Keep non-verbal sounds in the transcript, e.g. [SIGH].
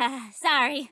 [LAUGHS] Sorry.